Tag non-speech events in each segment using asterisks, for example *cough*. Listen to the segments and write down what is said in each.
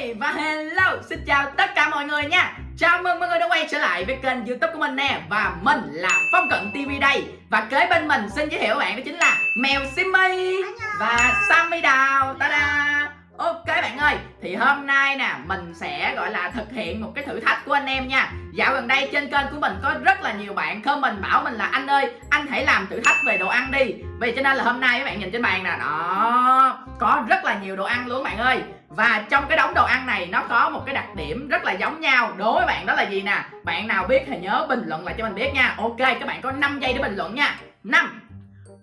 Hi và hello, xin chào tất cả mọi người nha. Chào mừng mọi người đã quay trở lại với kênh youtube của mình nè. Và mình là Phong Cận TV đây. Và kế bên mình xin giới thiệu bạn đó chính là Mèo Simmy Và Sammy Đào. Ta-da! Ok bạn ơi, thì hôm nay nè mình sẽ gọi là thực hiện một cái thử thách của anh em nha. Dạo gần đây trên kênh của mình có rất là nhiều bạn comment bảo mình là anh ơi Anh hãy làm thử thách về đồ ăn đi. Vì cho nên là hôm nay các bạn nhìn trên bàn nè. Đó, có rất là nhiều đồ ăn luôn bạn ơi. Và trong cái đống đồ ăn này nó có một cái đặc điểm rất là giống nhau. Đối với bạn đó là gì nè? Bạn nào biết thì nhớ bình luận lại cho mình biết nha. Ok, các bạn có 5 giây để bình luận nha. 5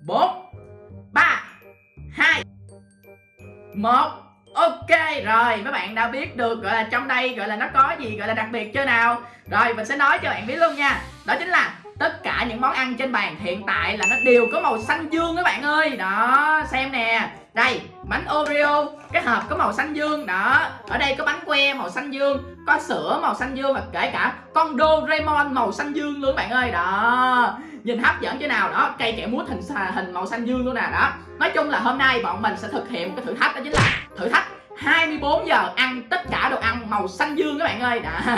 4 3 2 1 Ok rồi mấy bạn đã biết được gọi là trong đây gọi là nó có gì gọi là đặc biệt chưa nào? Rồi mình sẽ nói cho bạn biết luôn nha. Đó chính là tất cả những món ăn trên bàn hiện tại là nó đều có màu xanh dương các bạn ơi. Đó xem nè. Đây bánh Oreo cái hộp có màu xanh dương Đó. Ở đây có bánh que màu xanh dương Có sữa màu xanh dương và kể cả con Doraemon màu xanh dương luôn các bạn ơi. Đó. Nhìn hấp dẫn chứ nào đó. Cây kẹo mút hình hình màu xanh dương luôn nè đó. Nói chung là hôm nay bọn mình sẽ thực hiện một cái thử thách đó chính là thử thách 24 giờ ăn tất cả đồ ăn màu xanh dương các bạn ơi. Đó.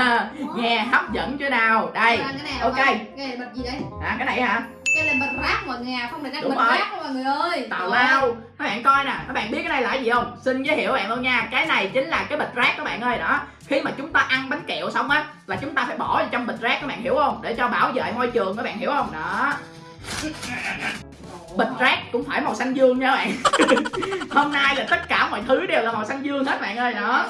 Nghe hấp dẫn chưa nào. Đây. Ok. cái bật gì đấy à cái này hả cái là bật rác mọi người à không đang Đúng bật rồi. rác mọi người ơi. Tào lao các bạn coi nè các bạn biết cái này là gì không? Xin giới thiệu bạn luôn nha cái này chính là cái bịch rác các bạn ơi đó. Khi mà chúng ta ăn bánh kẹo xong á là chúng ta phải bỏ vào trong bịch rác các bạn hiểu không? Để cho bảo vệ môi trường các bạn hiểu không? Đó bịch rác cũng phải màu xanh dương nha các bạn. *laughs* Hôm nay là tất cả mọi thứ đều là màu xanh dương hết bạn ơi đó.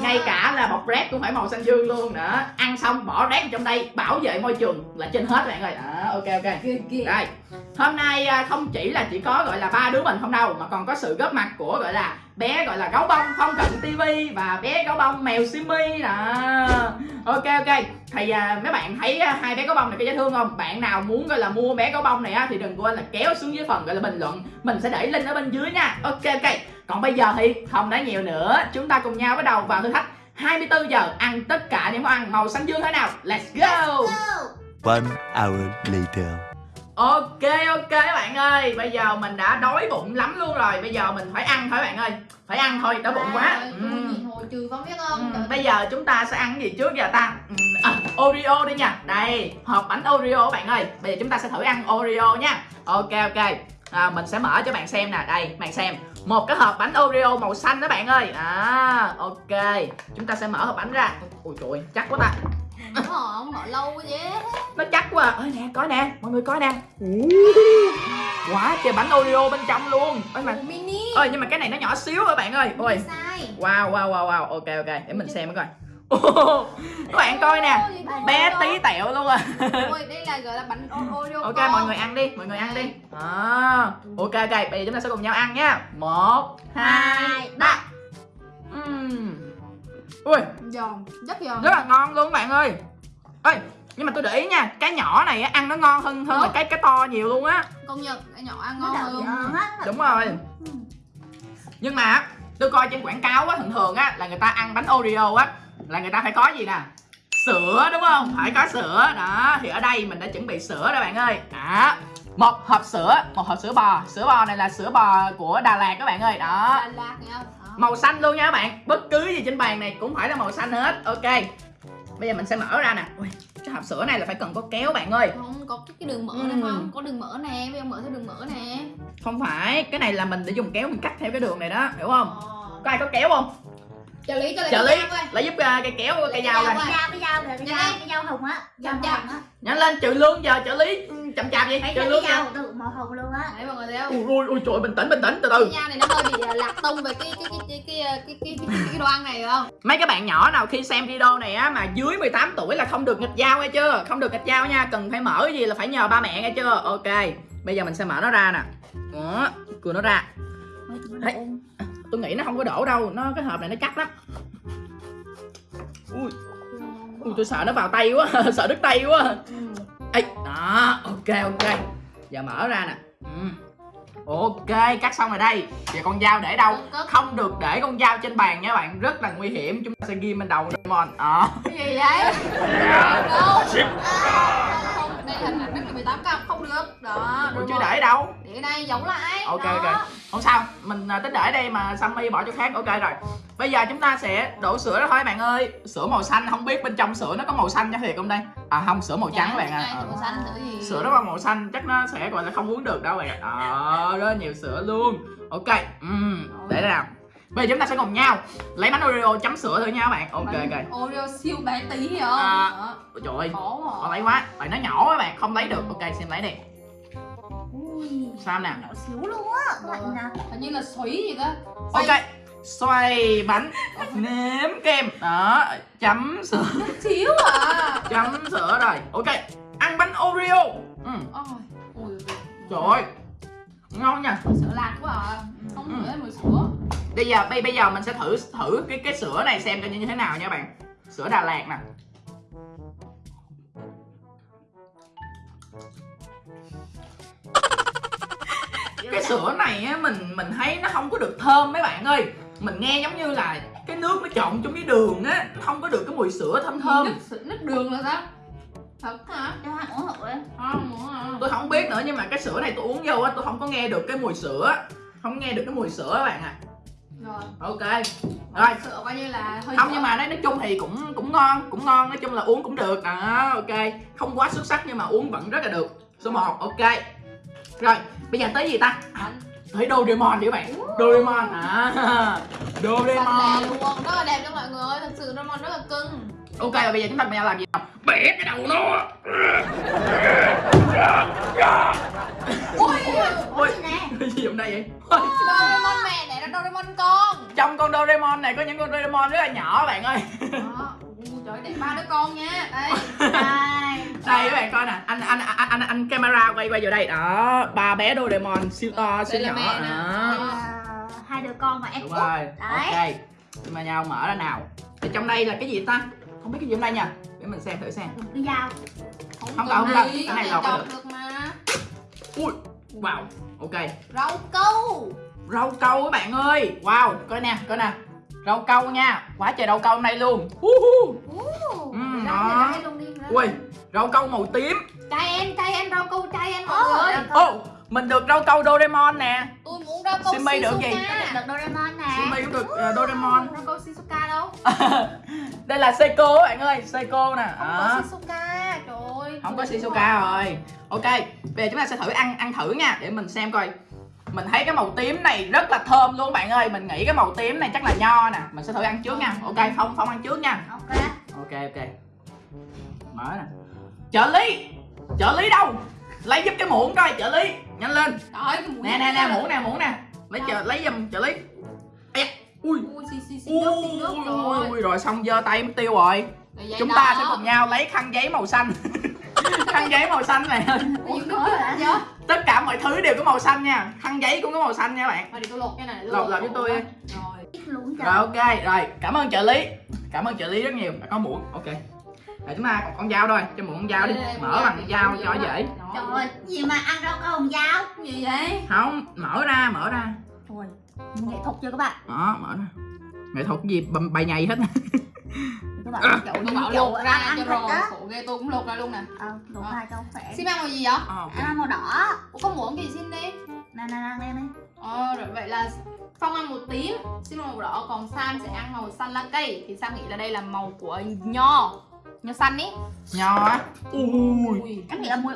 Ngay cả là bọc rác cũng phải màu xanh dương luôn nữa ăn xong bỏ rác trong đây bảo vệ môi trường là trên hết bạn ơi. Đó ok ok. Đây hôm nay à, không chỉ là chỉ có gọi là ba đứa mình không đâu mà còn có sự góp mặt của gọi là bé gọi là gấu bông phong cận tv và bé gấu bông mèo simi nè ok ok. Thì à, mấy bạn thấy à, hai bé gấu bông này có dễ thương không? Bạn nào muốn gọi là mua bé gấu bông này á thì đừng quên là kéo xuống dưới phần gọi là bình luận. Mình sẽ để link ở bên dưới nha. Ok ok. Còn bây giờ thì không nói nhiều nữa. Chúng ta cùng nhau bắt đầu vào thử thách. 24 giờ ăn tất cả những món ăn màu xanh dương thế nào? Let's go! One hour later. Ok ok các bạn ơi. Bây giờ mình đã đói bụng lắm luôn rồi. Bây giờ mình phải ăn thôi bạn ơi. Phải ăn thôi đói bụng quá. ừ. ừ. hồi trừ con biết không? Ừ, Bây giờ chúng ta sẽ ăn cái gì trước giờ ta? Ừ, à, Oreo đi nha. Đây hộp bánh Oreo các bạn ơi. Bây giờ chúng ta sẽ thử ăn Oreo nha. Ok ok. À, Mình sẽ mở cho bạn xem nè. Đây bạn xem. Một cái hộp bánh Oreo màu xanh đó bạn ơi. À, Ok. Chúng ta sẽ mở hộp bánh ra. Ui trời ơi, chắc quá ta. Họ không mở lâu quá vậy quá ơi nè coi nè mọi người coi nè. Quá trời bánh oreo bên trong luôn. Ơi mà mini. ơi nhưng mà cái này nó nhỏ xíu rồi bạn ơi. Ôi. Wow wow wow wow. Ok ok để mình xem mới coi. *laughs* Các bạn coi nè. Bé tí tẹo luôn à. *laughs* Ôi, đây là gọi là bánh O- Oreo ok mọi người ăn đi mọi người ăn đi. À, ok ok bây giờ chúng ta sẽ cùng nhau ăn nha. Một hai ba. ui. Giòn rất giòn. Rất là ngon luôn các bạn ơi. Ơi nhưng mà tôi để ý nha cái nhỏ này á, ăn nó ngon hơn hơn là cái cái to nhiều luôn á. Công nhận cái nhỏ ăn ngon hơn đúng rồi. Nhưng mà tôi coi trên quảng cáo á thường thường á là người ta ăn bánh oreo á là người ta phải có gì nè? Sữa đúng không? Phải có sữa. Đó thì ở đây mình đã chuẩn bị sữa đó bạn ơi. Đó một hộp sữa một hộp sữa bò. Sữa bò này là sữa bò của đà lạt các bạn ơi. Đó. Đà Lạt màu xanh luôn nha các bạn. Bất cứ gì trên bàn này cũng phải là màu xanh hết. Ok. Bây giờ mình sẽ mở ra nè. Ui, hộp sữa này là phải cần có kéo bạn ơi. Không có cái, đường mỡ Ừ. này không? Có đường mỡ nè bây giờ mở theo đường mỡ nè. Không phải cái này là mình để dùng kéo mình cắt theo cái đường này đó hiểu không? Ờ. có ai có kéo không trợ lý cho trợ lý. lại giúp uh, cây kéo cây dao này dao cái dao cái dao cái Nhanh dao lên. cái dao hồng á dao Chậm. màu hồng á. Nhanh lên trừ lương giờ trợ lý. Ừ, chậm chạp vậy. Trừ lương dao màu hồng luôn á. Đấy mọi người thấy không? Ui ui trời bình tĩnh bình tĩnh từ từ. Cái dao này nó hơi bị à, lạc tông về cái cái cái cái cái cái cái, cái, ăn này không? Mấy cái bạn nhỏ nào khi xem video này á mà dưới 18 tuổi là không được nghịch dao nghe chưa? Không được nghịch dao nha cần phải mở cái gì là phải nhờ ba mẹ nghe chưa? Ok bây giờ mình sẽ mở nó ra nè. Đó cưa nó ra. Đấy. Tôi nghĩ nó không có đổ đâu nó cái hộp này nó chắc lắm. Ui. Ui tôi sợ nó vào tay quá *laughs* sợ đứt tay quá. Ừ. Ê, đó ok ok. Giờ mở ra nè. Ừ. ok cắt xong rồi đây. Giờ con dao để đâu? Không được để con dao trên bàn nha bạn. Rất là nguy hiểm. Chúng ta sẽ ghi bên đầu Doraemon. Đó cái gì vậy? Đâu? Không đây là hình ảnh 18 cấp không được. Đó Ủa chứ để đâu. Để đây giống lại. Ok đó. ok không sao. Mình à, tính để đây mà Sammy bỏ chỗ khác. Ok rồi bây giờ chúng ta sẽ đổ sữa đó thôi bạn ơi. Sữa màu xanh không biết bên trong sữa nó có màu xanh cho thiệt không đây? À không sữa màu trắng các bạn ạ. à. màu xanh sữa gì sữa đó là màu xanh chắc nó sẽ gọi là không uống được đâu bạn ạ. À, rất nhiều sữa luôn. Ok uhm, để đây nào. Bây giờ chúng ta sẽ cùng nhau lấy bánh oreo chấm sữa thử nha các bạn. Ok Bánh ok. Oreo siêu bé tí không À. Ôi trời ơi khó lấy quá. Tại nó nhỏ các bạn không lấy được. Ok xem lấy đi. Ui, sao nào nhỏ xíu luôn á. Bạn nè hình như là xoáy gì đó ok xoay bánh nếm kem. Đó chấm sữa. Xíu à? Chấm sữa rồi. Ok ăn bánh oreo. Ừ. Ôi, trời ơi. Ngon nha. Sữa lạc quá à. Không Ừ. ngửi mùi sữa. Bây giờ bây bây giờ mình sẽ thử thử cái cái sữa này xem coi như thế nào nha bạn. Sữa Đà Lạt nè. Cái sữa này á mình mình thấy nó không có được thơm mấy bạn ơi mình nghe giống như là cái nước nó trộn trong với đường á không có được cái mùi sữa thơm thơm. Nước, đường là sao? Thật hả? Cho ăn ủng hộ đi. Không muốn à tôi không biết nữa nhưng mà cái sữa này tôi uống vô á tôi không có nghe được cái mùi sữa. Không nghe được cái mùi sữa các bạn à rồi. Ok. Rồi. sữa coi như là hơi không sữa. nhưng mà nói nói chung thì cũng cũng ngon cũng ngon nói chung là uống cũng được. Đó ok. Không quá xuất sắc nhưng mà uống vẫn rất là được. Số 1 ok. Rồi bây giờ tới gì ta? Bánh tới Doraemon đi các bạn Doraemon à? *laughs* Doraemon. luôn rất là đẹp đó mọi người ơi. Thật sự Doraemon rất là cưng. Ok và bây giờ chúng ta cùng nhau làm gì nào bẻ cái đầu nó. Ôi *laughs* nè? cái gì trong đây vậy? Doraemon mẹ đẻ ra Doraemon con. Trong con Doraemon này có những con Doraemon rất là nhỏ bạn ơi trời đẻ ba đứa con nha. Đây Đây. *laughs* Đây các bạn coi nè. Anh anh anh anh, anh camera quay quay vào đây. Đó ba bé Doraemon siêu to siêu nhỏ. đó. Hai đứa con và em đúng út. rồi. Đấy. ok. Nhưng mà nhau mở ra nào. Thì trong đây là cái gì ta? Không biết cái gì trong đây nha. Để mình xem thử xem. Một cái dao. Không không cần. gì, Cái này chọc được. được mà ui wow. Ok. Rau câu. Rau câu các bạn ơi. Wow coi nè coi nè rau câu nha. Quá trời rau câu này luôn. Uhu. Ồ, Ừ, đó. ui rau câu màu tím. Trai em trai em rau câu trai em mọi người ô mình được rau câu Doraemon nè. Tôi muốn rau câu Simei được gì? Shizuka Được Doraemon nè. Simei cũng được ờ, Doraemon. Rau câu Shizuka đâu? *laughs* Đây là Seiko các bạn ơi Seiko nè. Không Đó. có Shizuka. Trời ơi. Không có Shizuka rồi. Ok bây giờ chúng ta sẽ thử ăn ăn thử nha để mình xem coi mình thấy cái màu tím này rất là thơm luôn bạn ơi. Mình nghĩ cái màu tím này chắc là nho nè. Mình sẽ thử ăn trước nha. Ok phong phong ăn trước nha. Ok. Ok ok. Mở nè. Trợ lý. Trợ lý đâu? Lấy giúp cái muỗng coi trợ lý. Nhanh lên. Trời nè nè nè muỗng nè muỗng nè. Lấy trợ lấy giùm trợ lý. Ê, ui. Ui xì xì xì nước xì nước rồi ui, rồi. xong giơ tay mất tiêu rồi. Chúng ta sẽ cùng nhau lấy khăn giấy màu xanh *laughs* khăn giấy màu xanh này. Chứ tất cả mọi thứ đều có màu xanh nha. Khăn giấy cũng có màu xanh nha bạn. Để tôi lột cái này Lột- lột cho tôi đi. Rồi rồi ok. Rồi cảm ơn trợ lý. Cảm ơn trợ lý rất nhiều. Đã có muỗng. Ok. Rồi chúng ta còn con dao thôi. Cho muỗng con dao đi. Mở con bằng dao, dao con cho dễ. Trời ơi, gì mà ăn rau câu hồng dao? Gì vậy? Không mở ra mở ra. Ôi, nghệ thuật chưa các bạn? Đó mở ra. Nghệ thuật gì? Bài nhầy hết *laughs* Bạn À. kiểu Tôi như bảo kiểu lột ra ăn cho rồi á. Khổ ghê tôi cũng lột ra luôn nè. Ờ, đổ Ờ. hai cho khỏe Xin ăn màu gì vậy? Ờ, ok. Ăn màu đỏ. Ủa có muỗng gì xin đi? Nè nè nè lên đi Ờ rồi vậy là Phong ăn màu tím Xin màu đỏ Còn Sam sẽ ăn màu xanh lá cây. Thì Sam nghĩ là đây là màu của nho. Nho xanh ý. Nho á? Ui. Em nghĩ là mùi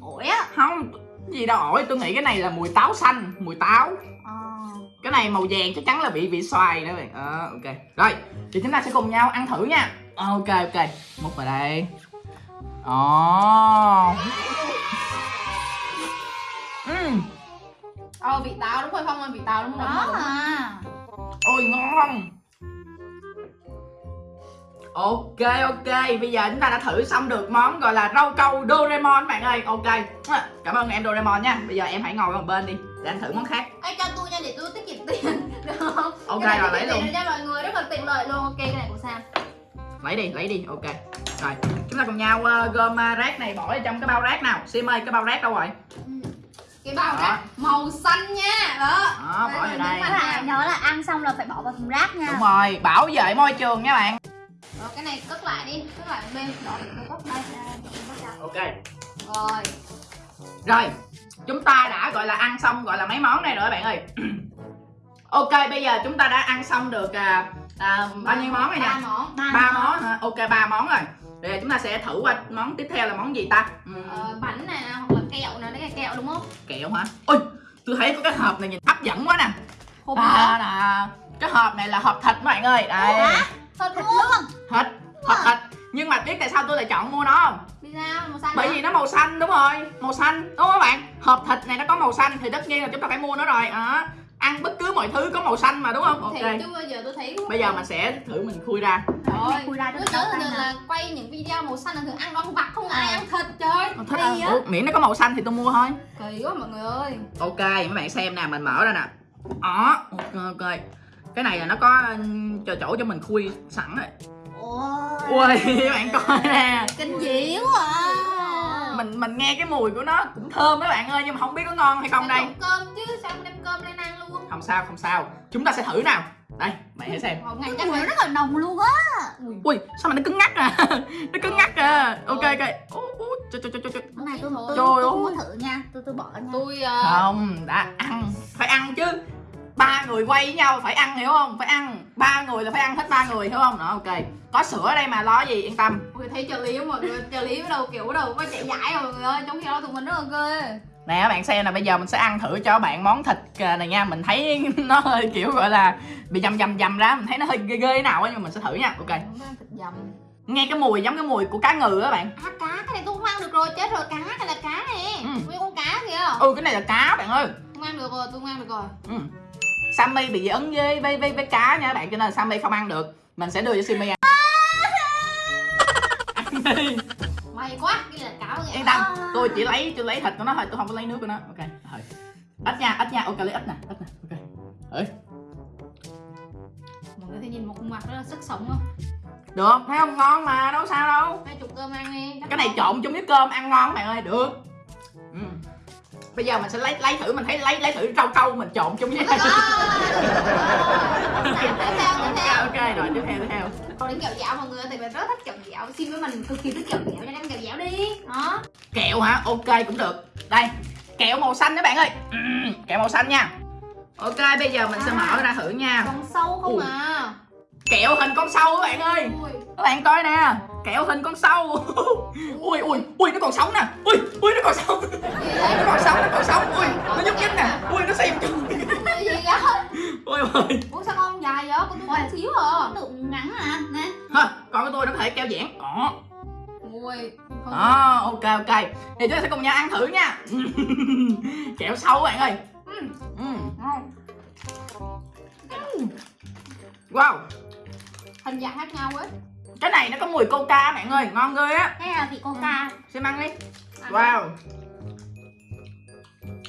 ổi á. Không cái gì đâu ổi. Tôi nghĩ cái này là mùi táo xanh mùi táo. Ờ cái này màu vàng chắc chắn là vị vị xoài đó bạn. Ờ ok. Rồi thì chúng ta sẽ cùng nhau ăn thử nha. Ờ, ok ok. Múc vào đây. Ồ Ừm, Ờ vị táo đúng rồi Phong ơi vị táo đúng không Đó à. Ôi ngon Ok ok. Bây giờ chúng ta đã thử xong được món gọi là rau câu Doraemon bạn ơi. Ok. Cảm ơn em Doraemon nha. Bây giờ em hãy ngồi qua một bên đi. Để anh thử món khác. Ê cho tôi nha để tôi tiết kiệm tiền. *laughs* Được không? Ok, Cái này rồi, lấy luôn. cho mọi người. Rất là tiện lợi luôn. Ok cái này của Sam. Lấy đi lấy đi. Ok. Rồi chúng ta cùng nhau ờ, gom ờ, rác này bỏ vào trong cái bao rác nào? Sim ơi cái bao rác đâu rồi? Cái bao Đó. rác màu xanh nha. Đó. Đó bỏ vào đây. nhớ là ăn xong là phải bỏ vào thùng rác nha. Đúng rồi. Bảo vệ môi trường nha bạn Rồi cái này cất lại đi. Cất lại bên đó để tôi cất đây. Ok. Rồi. Rồi chúng ta đã gọi là ăn xong gọi là mấy món này rồi bạn ơi. *clears throat* Ok bây giờ chúng ta đã ăn xong được à, à, bao nhiêu món rồi ba nhỉ món. Ba món. hả? Ok ba món rồi. Bây giờ chúng ta sẽ thử qua món tiếp theo là món gì ta? Ừm, ờ, bánh này nè, hoặc là kẹo nè đấy là kẹo đúng không? Kẹo hả? Ôi tôi thấy có cái hộp này nhìn hấp dẫn quá nè. Hộp à, nè cái hộp này là hộp thịt các bạn ơi. Đây thật Thịt luôn thịt hộp thịt nhưng mà biết tại sao tôi lại chọn mua nó không? Vì sao? Màu xanh bởi hả? vì nó màu xanh đúng rồi. Màu xanh đúng không các bạn? Hộp thịt này nó có màu xanh thì tất nhiên là chúng ta phải mua nó rồi. Đó. Ăn bất cứ mọi thứ có màu xanh mà đúng không? Ok. thì chứ bây giờ tôi thấy bây giờ mình sẽ thử mình khui ra. Rồi. Khui ra tôi thường nè. là quay những video màu xanh là thường ăn con vặt không ai À. ăn thịt trời. Thích Hay à? á. Ủa, miễn nó có màu xanh thì tôi mua thôi. Kỳ quá mọi người ơi. Ok mấy bạn xem nè mình mở ra nè. Đó ok ok cái này là nó có ừm, chỗ chỗ cho mình khui sẵn rồi. Ôi. Ui các *laughs* bạn coi nè. Kinh dị quá à. Mình mình nghe cái mùi của nó cũng thơm mấy bạn ơi nhưng mà không biết có ngon hay không đây. cơm chứ? Sao không đem cơm lên ăn luôn? Không sao không sao. Chúng ta sẽ thử nào. Đây mày hãy xem. Ngày Cái chắc mùi rất là nồng luôn á. Ui sao mà nó cứng ngắc à? *laughs* Nó cứng ngắc à. Ok ok. Ú, ú, trời, trời, trời, trời, này tôi Trời tôi, ơi. tôi không có thử nha. Tôi tôi bỏ nha. Tôi ờ, không đã ăn. Phải ăn chứ ba người quay với nhau phải ăn hiểu không? Phải ăn. Ba người là phải ăn hết ba người hiểu không? Đó ok. Có sữa ở đây mà lo gì? Yên tâm. Người thấy trợ lý người trợ lý đầu kiểu đầu có chạy giải rồi mọi người ơi trong khi đó tụi mình rất là ghê. Nè các bạn xem nè bây giờ mình sẽ ăn thử cho bạn món thịt này nha. Mình thấy *laughs* nó hơi kiểu gọi là bị dầm dầm dầm ra. Mình thấy nó hơi ghê ghê nào á nhưng mình sẽ thử nha. Ok. Thịt dầm. Nghe cái mùi giống cái mùi của cá ngừ á bạn. À cá cái này tôi không ăn được rồi chết rồi cá này là cá nè. Ừ. nguyên con cá kìa. Ừ cái này là cá bạn ơi. Không ăn được rồi tôi không ăn được rồi. Ừ. Sammy bị dị ứng với với với, với cá nha các bạn cho nên là Sammy không ăn được. Mình sẽ đưa cho Sammy ăn. Ăn *laughs* đi. may quá này là cá kìa yên tâm tôi chỉ lấy tôi lấy thịt của nó thôi tôi không có lấy nước của nó. Ok rồi ít nha ít nha ok lấy ít nè ít nè ok. Ơi, mọi người thấy nhìn một khuôn mặt rất là sức sống không? Được thấy không ngon mà đâu sao đâu. Hai chục cơm ăn đi cái này trộn chung với cơm ăn ngon bạn ơi được. Bây giờ mình sẽ lấy lấy thử mình thấy lấy lấy thử rau câu mình trộn chung với *laughs* tiếp theo ok rồi tiếp theo tiếp theo. Còn đến kẹo dẻo mọi người thì mình rất thích kẹo dẻo xin với mình cực kỳ thích kẹo cho nên kẹo dẻo đi. Đó. Kẹo hả? Ok cũng được. Đây kẹo màu xanh đó bạn ơi. Kẹo màu xanh nha. Ok bây giờ mình sẽ mở ra thử nha. Con sâu không Ui. à kẹo hình con sâu các bạn ơi. Ui. Các bạn coi nè. Kẹo hình con sâu. *laughs* Ui ui ui nó còn sống nè. Ui ui nó còn sống. *laughs* Nó còn sống nó còn sống. Ui nó nhúc nhích nè. Ui nó xem chung. Gì vậy? *laughs* Ôi ôi. Ủa sao con dài vậy? Con tôi xíu à. Tượng ngắn à Nè. Ha còn cái tôi nó có thể keo giãn. Đó ui đó ok ok. Thì chúng ta sẽ cùng nhau ăn thử nha. Kẹo sâu các bạn ơi. Ừ, ngon. wow hình dạng khác nhau ấy cái này nó có mùi coca bạn ơi ngon ghê á. Cái này là vị coca. Xem ăn đi. Ăn wow.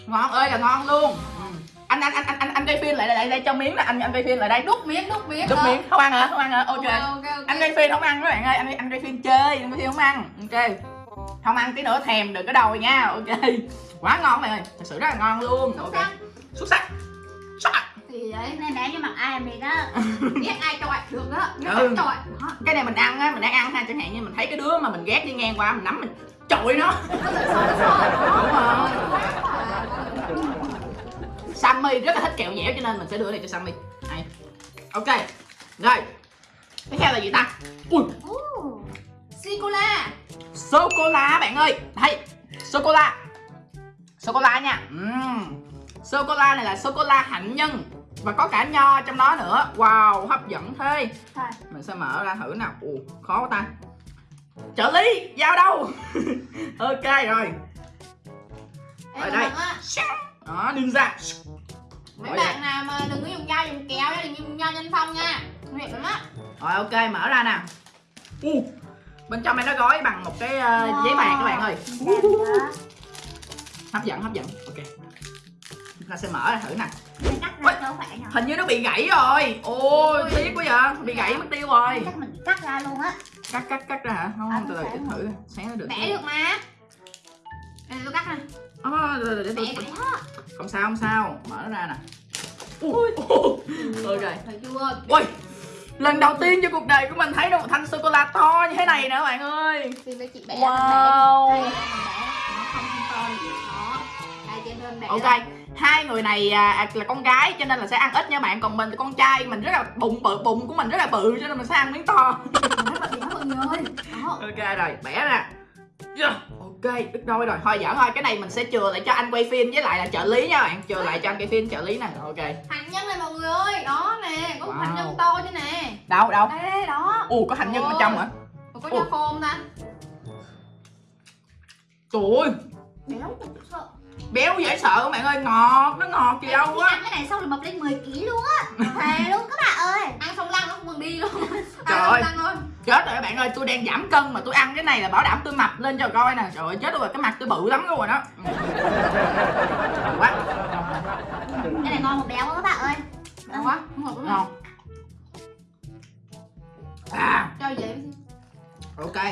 Ngon ơi là ngon luôn. Ừm. anh anh anh anh anh anh gây phim lại lại đây cho miếng nè anh anh gây phim lại đây. Đút miếng đút miếng. Đút ờ. miếng. không ăn hả? Không ăn hả? Ok. Ok ok ok. Anh gây phim không ăn các bạn ơi. Anh anh gây phim chơi anh gây phim không ăn. Ok. Không ăn tí nữa thèm đừng có đầu nha. Ok. Quá ngon bạn ơi. Thật sự rất là ngon luôn. Ok. xuất sắc. Xuất sắc vậy? Cái này để cho mặt ai gì đó. *laughs* Biết ai chọi được đó. Biết Ừ. ai đó cái này mình ăn á mình đang ăn ha chẳng hạn như mình thấy cái đứa mà mình ghét đi ngang qua mình nắm mình chọi nó. Đúng rồi. Sammy rất là thích kẹo dẻo cho nên mình sẽ đưa này cho Sammy. Này. Ok rồi. Tiếp theo là gì ta? Ui. Sicola sô cô la bạn ơi. Đây sô cô la sô cô la nha. Sô cô la này là sô cô la hạnh nhân và có cả nho trong đó nữa. Wow hấp dẫn thế. Thôi. mình sẽ mở ra thử nào. Ồ khó quá ta. Trợ lý giao đâu? *laughs* Ok rồi. Ở đây. Đó ninja mấy Ở bạn nào mà đừng có dùng dao dùng kéo đừng dùng dao nhân phong nha. Nguy hiểm lắm á. Rồi ok mở ra nè u bên trong này nó gói bằng một cái ờ, giấy bạc các bạn ơi. Hấp dẫn hấp dẫn. Ok. Chúng ta sẽ mở ra thử nè cắt ra cho khỏe hình như nó bị gãy rồi. Ôi tiếc quá vậy. Bị gãy mất tiêu rồi. Chắc mình cắt ra luôn á. Cắt cắt cắt ra hả? Không À, từ từ để xé thử xé nó được bẻ được mà. Đây tôi cắt nè. Ờ, để, để, để, tôi- không sao không sao. Mở nó ra nè. Ui. *laughs* Ok. Thấy chưa. Ui lần đầu tiên trong cuộc đời của mình thấy được một thanh sô cô la to như thế này nè các bạn ơi. Xin với chị bẻ Wow. Đó. Ok hai người này à, à, là con gái cho nên là sẽ ăn ít nha bạn. Còn mình con trai mình rất là bụng bự bụng của mình rất là bự cho nên mình sẽ ăn miếng to. Ok rồi bẻ ra. Yeah. ok đứt đôi rồi. Thôi giỡn thôi cái này mình sẽ chừa lại cho anh quay phim với lại là trợ lý nha bạn. Chừa lại cho anh quay phim trợ lý nè. Ok. Hành nhân này mọi người ơi. Đó nè Có Wow. hành nhân to chứ nè. Đâu đâu? Đây đây đó. Ồ có hành nhân bên trong hả? Có cho khô không ta? Trời ơi Béo cũng sợ béo dễ sợ các bạn ơi ngọt nó ngọt gì đâu Khi á. ăn cái này xong là mập lên 10 kg luôn á. Thề luôn các bạn ơi. Ăn xong lăn nó không còn đi luôn. Trời Ăn ơi. chết rồi các bạn ơi tôi đang giảm cân mà tôi ăn cái này là bảo đảm tôi mập lên cho coi nè. Trời ơi chết rồi cái mặt tôi bự lắm luôn rồi đó. Quá. Cái này ngon mà béo quá các bạn ơi. Ngon quá mình. Ngon. À. Cho vậy ok.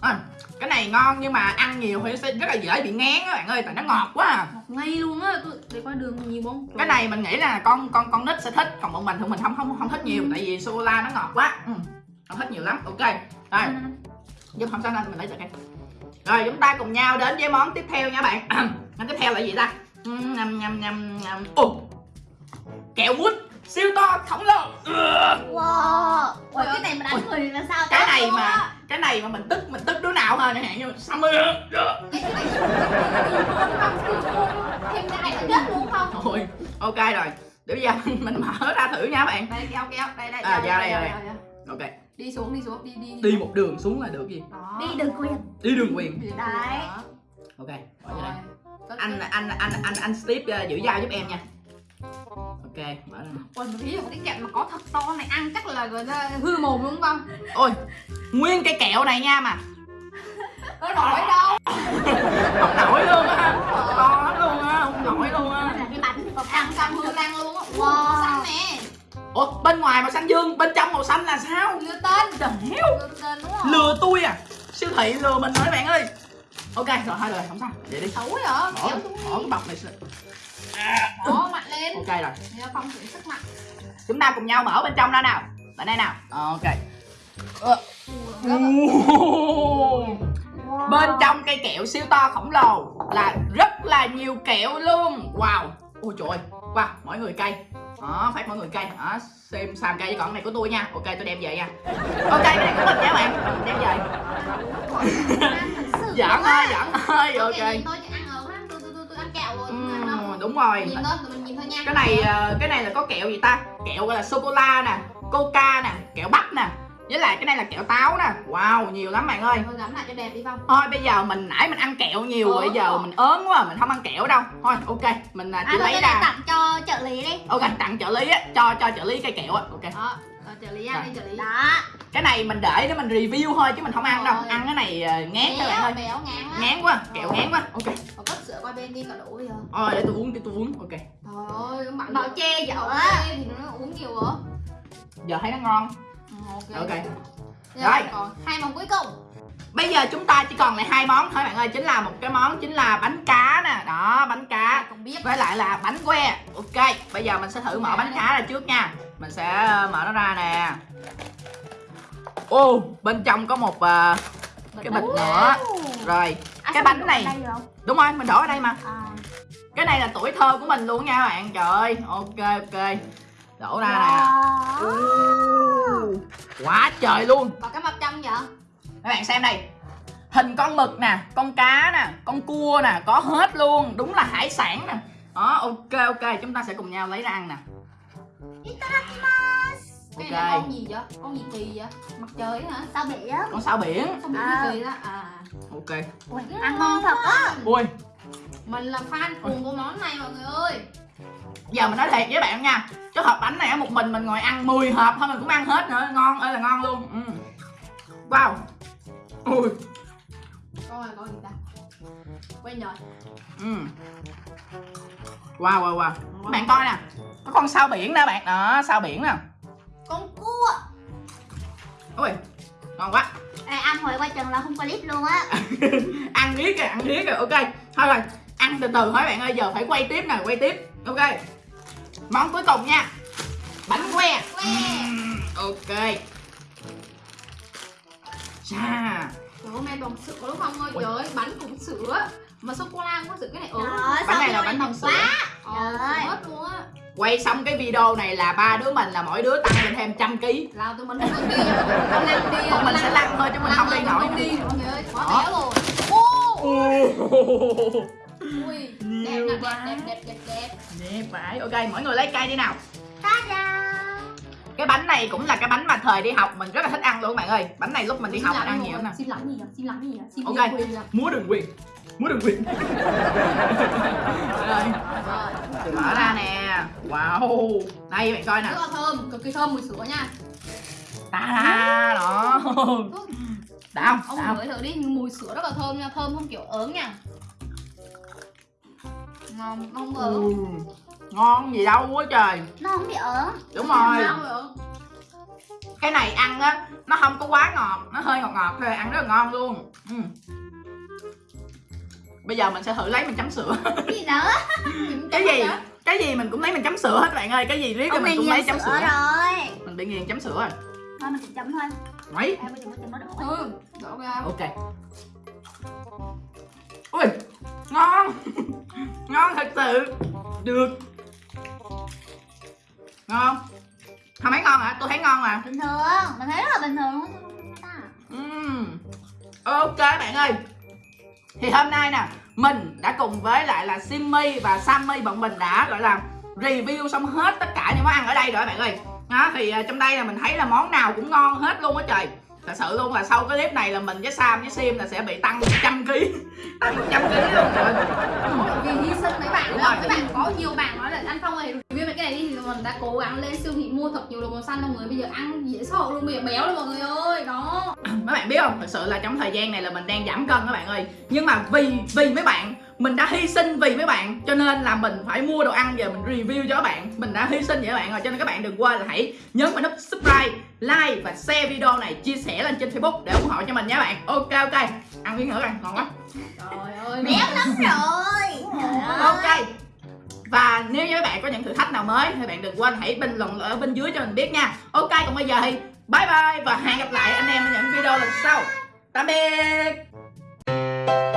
À, cái này ngon nhưng mà ăn nhiều thì sẽ rất là dễ bị ngán các bạn ơi tại nó ngọt quá à. Ngọt ngay luôn á Tôi để coi đường nhiều không cái này mình nghĩ là con con con nít sẽ thích còn bọn mình thì mình không không không thích nhiều tại vì sô la nó ngọt quá. Ừ. không thích nhiều lắm ok. Rồi. Giúp không sao đâu mình lấy cái. Rồi chúng ta cùng nhau đến với món tiếp theo nha bạn. *clears throat* Món tiếp theo là gì ta? Ừm, nhầm nhầm nhầm nhầm. Ồ. Kẹo mút siêu to khổng lồ Wow. Ủa cái này mà đánh người thì là sao cái này mà cái này mà mình tức mình tức đứa nào hơn chẳng hạn như Summer Thêm cái này chết luôn không Thôi, ok rồi. Để bây giờ *laughs* mình, mở ra thử nha bạn. Đây kéo kéo. Đây đây À, ra đây, đây. Ok, Đi xuống đi xuống đi đi đi. Một đường xuống là được gì? Đó. Đi đừng quyền. Đi đường quyền. Đường Đấy. Ok, mở vô Rồi. đây. Cất Anh, anh, anh, anh, anh Steve uh, giữ dao giúp em nha Ok, mở ra. Ôi ý là cái kẹo mà có thật to này ăn chắc là người ta hư mồm đúng không? Ôi, nguyên cây kẹo này nha mà. Có nổi đâu. Không nổi luôn á. To lắm luôn á, không nổi luôn Nó á. Cái bánh còn Ăn ăn xong hư lan luôn á Wow. Wow Xanh nè Ủa, bên ngoài màu xanh dương, bên trong màu xanh là sao? Lừa tên. Trời heo Lừa tên đúng không? Lừa tôi à? Siêu thị lừa mình rồi các bạn ơi. Ok, rồi thôi rồi, không sao. Vậy đi. Xấu vậy Bỏ, bỏ cái bọc này. Đó mạnh lên Ok rồi Nhớ phong chuyển sức mạnh chúng ta cùng nhau mở bên trong ra nào bên đây nào ok Ờ. Wow. bên trong cây kẹo siêu to khổng lồ là rất là nhiều kẹo luôn wow ôi trời ơi wow mỗi người cây đó phát mỗi người cây đó xem xàm cây còn này của tôi nha ok tôi đem về nha ok cái này của mình nha bạn đem về giỡn thôi giỡn thôi Ok, đúng rồi. Nhìn thôi mình nhìn thôi nha. Cái này ờ, cái này là có kẹo gì ta? Kẹo gọi là sô cô la nè coca nè kẹo bắp nè. Với lại cái này là kẹo táo nè. Wow nhiều lắm bạn ơi. Thôi gắm lại cho đẹp đi Phong. Thôi bây giờ mình nãy mình ăn kẹo nhiều rồi Ớn bây giờ rồi. mình ớn quá mình không ăn kẹo đâu. Thôi ok mình à, À chỉ thôi lấy ra. tặng cho trợ lý đi. Ok tặng trợ lý á cho cho trợ lý cây kẹo á. Ok. Đó trợ lý ăn đi trợ lý. Đó. Cái này mình để để mình review thôi chứ mình không ăn đâu. Rồi. ăn cái này ờ, ngán các bạn ơi. Béo ngán quá kẹo ngán quá. Ok. Có cất sữa qua bên đi cả đủ bây giờ thôi để tôi uống để tôi uống. Ok. Trời ơi bạn Bảo chê dở á. Thì nó uống nhiều rồi giờ thấy nó ngon. Ừ, ok. Ok. Rồi. Rồi. còn hai món cuối cùng. Bây giờ chúng ta chỉ còn lại hai món thôi bạn ơi. Chính là một cái món chính là bánh cá nè. Đó bánh cá. Không biết. Với lại là bánh que. Ok bây giờ mình sẽ thử mở bánh cá ra trước nha mình sẽ ờ, mở nó ra nè. Ô bên trong có một ờ, cái bịch nữa. Rồi À, Cái bánh này. đúng rồi mình đổ ở đây mà. À. cái này là tuổi thơ của mình luôn nha các bạn. Trời ơi ok ok. Đổ ra nè. Wow. Quá trời luôn. Còn cái mập trong vậy? Các bạn xem đây. Hình con mực nè con cá nè con cua nè có hết luôn. Đúng là hải sản nè. Đó ok ok. Chúng ta sẽ cùng nhau lấy ra ăn nè Cái Ok. này là con gì vậy? Con gì kỳ vậy? Mặt trời hả? Sao bị á con sao biển Sao bị À. kỳ đó? À ok Ui, Ăn ngon thật á ui Mình là fan cuồng của món này mọi người ơi giờ mình nói thiệt với bạn nha cái hộp bánh này á, một mình mình ngồi ăn 10 hộp thôi mình cũng ăn hết nữa ngon ơi là ngon luôn ừ. wow ui Coi coi gì ta Quên rồi ừ. Wow wow wow. Các bạn coi nè. Có con sao biển nè bạn. Đó sao biển nè. Con cua. Ui ngon quá. Ê, Ăn hồi qua chừng là không có clip luôn á. *laughs* Ăn riết rồi ăn riết rồi ok thôi rồi. Ăn từ từ thôi bạn ơi giờ phải quay tiếp nè quay tiếp. Ok. Món cuối cùng nha. Bánh que. Que. Ừm, ok. Chà. Trời ơi, mẹ bằng sữa đúng không ơi. Ui. Trời ơi, bánh cũng sữa. Mà sô-cô-la cũng có sữa cái này ừ Đó, Bánh này là bánh bằng quá sữa. Ồ Ơi. mất luôn á. Quay xong cái video này là ba đứa mình là mỗi đứa tăng lên thêm trăm ký. Là tụi mình không được đi Con lăn đi. Còn mình sẽ lăn thôi chứ mình không đi nổi. Không đi. Mọi người ơi, quá Đó. béo rồi. Ui, đẹp đẹp, đẹp, đẹp, đẹp, đẹp. Đẹp vậy ok mỗi người lấy cây đi nào. Ta-da. Cái bánh này cũng là cái bánh mà thời đi học mình rất là thích ăn luôn các bạn ơi. Bánh này lúc mình đi Xin học mình ăn nhiều mọi nè. Xin gì à? Xin gì à? Xin Ok. múa đường quyền. Múa đường quyền. Mở ra nè. Wow. Đây bạn coi nè. Rất là thơm, cực kỳ thơm mùi sữa nha. Ta đó. *laughs* Đã không Ông đã thử đi, mùi sữa rất là thơm nha, thơm không kiểu ớn nha. Ngon, không ớn ngon gì đâu quá trời. Nó không bị ớn. đúng rồi. Cái này ăn á nó không có quá ngọt nó hơi ngọt ngọt thôi ăn rất là ngon luôn. Ừ. bây giờ mình sẽ thử lấy mình chấm sữa. Cái gì *laughs* nữa? cái gì? cái gì mình cũng lấy mình chấm sữa hết bạn ơi. Cái gì riết mình cũng lấy nghiền chấm sữa sữa. rồi. mình bị nghiền chấm sữa rồi. Thôi mình cũng chấm thôi. mấy. Ừ, đổ ra. Ok. Ui ngon. *laughs* Ngon thật sự. Được ngon. Không thấy ngon hả tôi thấy ngon mà. Bình thường, mình thấy rất là bình thường luôn. Ừm. Ok bạn ơi. Thì hôm nay nè Mình đã cùng với lại là Simmy và Sammy bọn mình đã gọi là Review xong hết tất cả những món ăn ở đây rồi bạn ơi. Đó, Thì à, trong đây là mình thấy là món nào cũng ngon hết luôn á trời Thật sự luôn là sau cái clip này là mình với Sam với Sim là sẽ bị tăng 100 kg *laughs* Tăng 100 kg luôn. Trời vì hy sinh mấy bạn đó rồi. các bạn có nhiều bạn nói là anh phong ơi review mấy cái này đi thì mình đã cố gắng lên siêu thị mua thật nhiều đồ màu xanh mọi người bây giờ ăn dễ sợ luôn bây giờ béo luôn mọi người ơi đó. Mấy bạn biết không? Thật sự là trong thời gian này là mình đang giảm cân các bạn ơi. Nhưng mà vì vì mấy bạn mình đã hy sinh vì mấy bạn cho nên là mình phải mua đồ ăn về mình review cho các bạn. Mình đã hy sinh vậy các bạn rồi cho nên các bạn đừng quên là hãy nhấn vào nút subscribe like và share video này chia sẻ lên trên facebook để ủng hộ cho mình nha bạn. Ok ok. Ăn miếng nữa coi ngon quá. Trời ơi. Béo lắm rồi. ok. Và nếu như các bạn có những thử thách nào mới thì bạn đừng quên hãy bình luận ở bên dưới cho mình biết nha. Ok còn bây giờ thì bye bye và hẹn gặp lại anh em ở những video lần sau. Tạm biệt